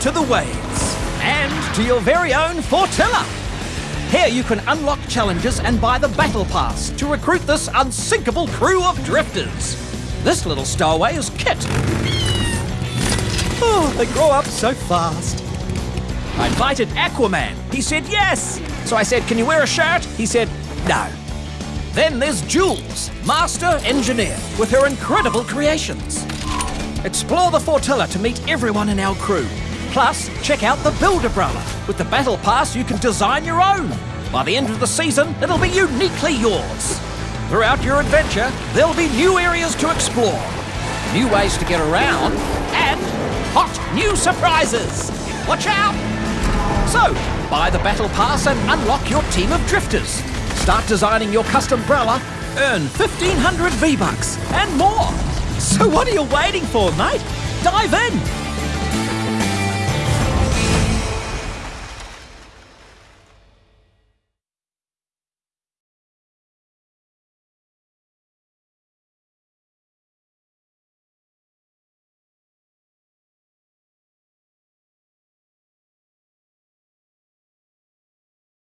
to the waves and to your very own Fortilla. Here you can unlock challenges and buy the Battle Pass to recruit this unsinkable crew of drifters. This little stowaway is Kit. Oh, they grow up so fast. I invited Aquaman. He said yes. So I said, Can you wear a shirt? He said, No. Then there's Jules, master engineer, with her incredible creations. Explore the Fortilla to meet everyone in our crew. Plus, check out the Build-A-Brella. With the Battle Pass, you can design your own. By the end of the season, it'll be uniquely yours. Throughout your adventure, there'll be new areas to explore, new ways to get around, and hot new surprises. Watch out! So, buy the Battle Pass and unlock your team of drifters. Start designing your custom umbrella, earn 1500 V-Bucks, and more. So what are you waiting for, mate? Dive in!